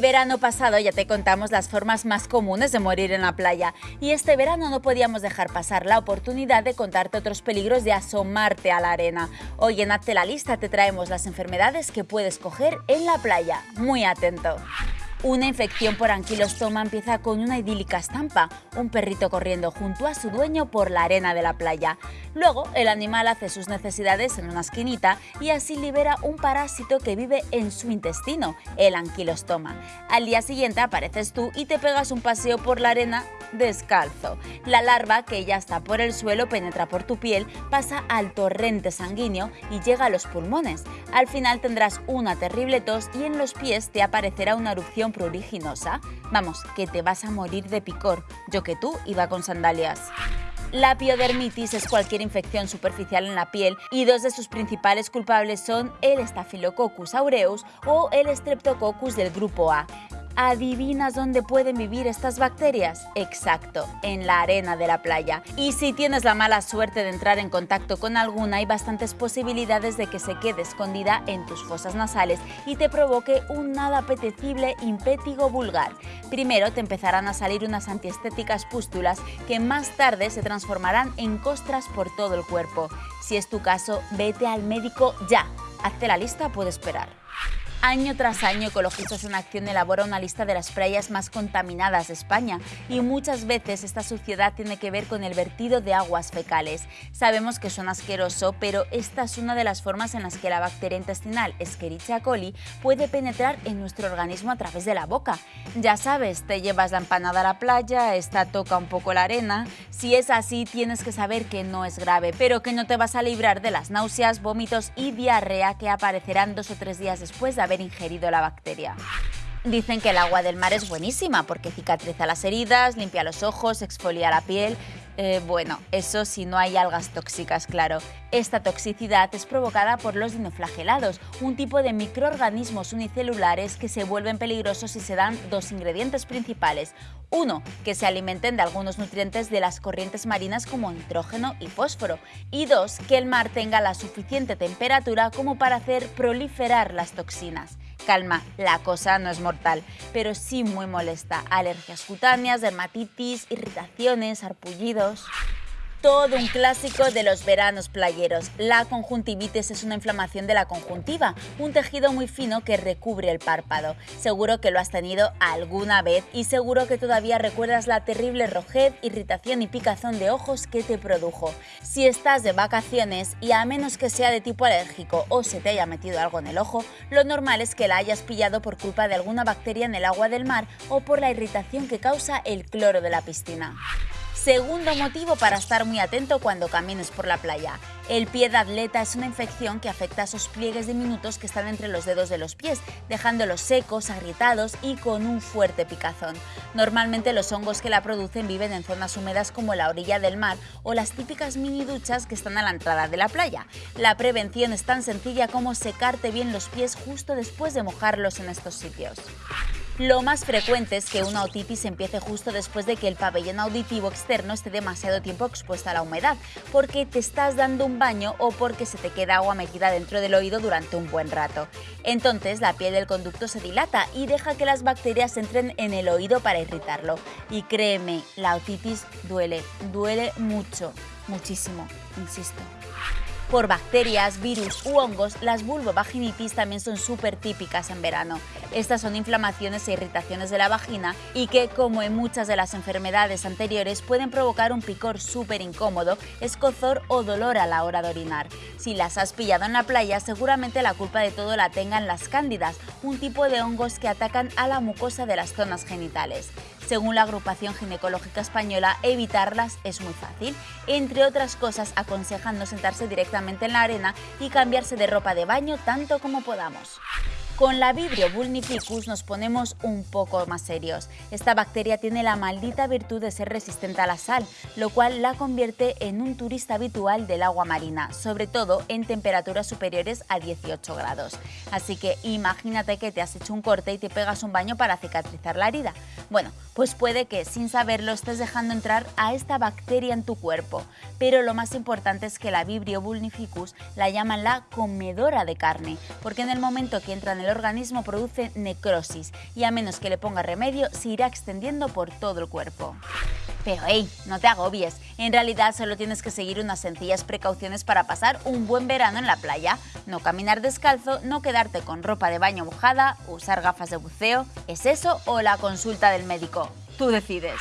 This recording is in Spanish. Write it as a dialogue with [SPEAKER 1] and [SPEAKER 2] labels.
[SPEAKER 1] El verano pasado ya te contamos las formas más comunes de morir en la playa y este verano no podíamos dejar pasar la oportunidad de contarte otros peligros de asomarte a la arena. Hoy en Hazte la lista te traemos las enfermedades que puedes coger en la playa. Muy atento. Una infección por anquilostoma empieza con una idílica estampa, un perrito corriendo junto a su dueño por la arena de la playa. Luego, el animal hace sus necesidades en una esquinita y así libera un parásito que vive en su intestino, el anquilostoma. Al día siguiente apareces tú y te pegas un paseo por la arena descalzo. La larva, que ya está por el suelo, penetra por tu piel, pasa al torrente sanguíneo y llega a los pulmones. Al final tendrás una terrible tos y en los pies te aparecerá una erupción pruriginosa. Vamos, que te vas a morir de picor. Yo que tú iba con sandalias. La piodermitis es cualquier infección superficial en la piel y dos de sus principales culpables son el Staphylococcus aureus o el Streptococcus del grupo A. ¿Adivinas dónde pueden vivir estas bacterias? Exacto, en la arena de la playa. Y si tienes la mala suerte de entrar en contacto con alguna, hay bastantes posibilidades de que se quede escondida en tus fosas nasales y te provoque un nada apetecible impétigo vulgar. Primero te empezarán a salir unas antiestéticas pústulas que más tarde se transformarán en costras por todo el cuerpo. Si es tu caso, vete al médico ya. Hazte la lista, puede esperar. Año tras año, Ecologistas en Acción elabora una lista de las playas más contaminadas de España y muchas veces esta suciedad tiene que ver con el vertido de aguas fecales. Sabemos que son asqueroso, pero esta es una de las formas en las que la bacteria intestinal Escherichia coli puede penetrar en nuestro organismo a través de la boca. Ya sabes, te llevas la empanada a la playa, esta toca un poco la arena. Si es así, tienes que saber que no es grave, pero que no te vas a librar de las náuseas, vómitos y diarrea que aparecerán dos o tres días después de haber ingerido la bacteria. Dicen que el agua del mar es buenísima porque cicatriza las heridas, limpia los ojos, exfolia la piel eh, bueno, eso si no hay algas tóxicas, claro. Esta toxicidad es provocada por los dinoflagelados, un tipo de microorganismos unicelulares que se vuelven peligrosos si se dan dos ingredientes principales. Uno, que se alimenten de algunos nutrientes de las corrientes marinas como nitrógeno y fósforo. Y dos, que el mar tenga la suficiente temperatura como para hacer proliferar las toxinas. Calma, la cosa no es mortal, pero sí muy molesta. Alergias cutáneas, dermatitis, irritaciones, arpullidos todo un clásico de los veranos playeros. La conjuntivitis es una inflamación de la conjuntiva, un tejido muy fino que recubre el párpado. Seguro que lo has tenido alguna vez y seguro que todavía recuerdas la terrible rojez, irritación y picazón de ojos que te produjo. Si estás de vacaciones y a menos que sea de tipo alérgico o se te haya metido algo en el ojo, lo normal es que la hayas pillado por culpa de alguna bacteria en el agua del mar o por la irritación que causa el cloro de la piscina. Segundo motivo para estar muy atento cuando camines por la playa. El pie de atleta es una infección que afecta a esos pliegues diminutos que están entre los dedos de los pies, dejándolos secos, agrietados y con un fuerte picazón. Normalmente los hongos que la producen viven en zonas húmedas como la orilla del mar o las típicas mini duchas que están a la entrada de la playa. La prevención es tan sencilla como secarte bien los pies justo después de mojarlos en estos sitios. Lo más frecuente es que una otitis empiece justo después de que el pabellón auditivo externo esté demasiado tiempo expuesto a la humedad, porque te estás dando un baño o porque se te queda agua metida dentro del oído durante un buen rato. Entonces la piel del conducto se dilata y deja que las bacterias entren en el oído para irritarlo. Y créeme, la otitis duele, duele mucho, muchísimo, insisto. Por bacterias, virus u hongos, las vulvovaginitis también son súper típicas en verano. Estas son inflamaciones e irritaciones de la vagina y que, como en muchas de las enfermedades anteriores, pueden provocar un picor súper incómodo, escozor o dolor a la hora de orinar. Si las has pillado en la playa, seguramente la culpa de todo la tengan las cándidas, un tipo de hongos que atacan a la mucosa de las zonas genitales. Según la agrupación ginecológica española, evitarlas es muy fácil. Entre otras cosas, aconsejan no sentarse directamente en la arena y cambiarse de ropa de baño tanto como podamos. Con la Vibrio vulnificus nos ponemos un poco más serios. Esta bacteria tiene la maldita virtud de ser resistente a la sal, lo cual la convierte en un turista habitual del agua marina, sobre todo en temperaturas superiores a 18 grados. Así que imagínate que te has hecho un corte y te pegas un baño para cicatrizar la herida. Bueno, pues puede que sin saberlo estés dejando entrar a esta bacteria en tu cuerpo. Pero lo más importante es que la Vibrio vulnificus la llaman la comedora de carne, porque en el momento que entra en organismo produce necrosis y a menos que le ponga remedio se irá extendiendo por todo el cuerpo. Pero hey, no te agobies, en realidad solo tienes que seguir unas sencillas precauciones para pasar un buen verano en la playa. No caminar descalzo, no quedarte con ropa de baño mojada, usar gafas de buceo. ¿Es eso o la consulta del médico? Tú decides.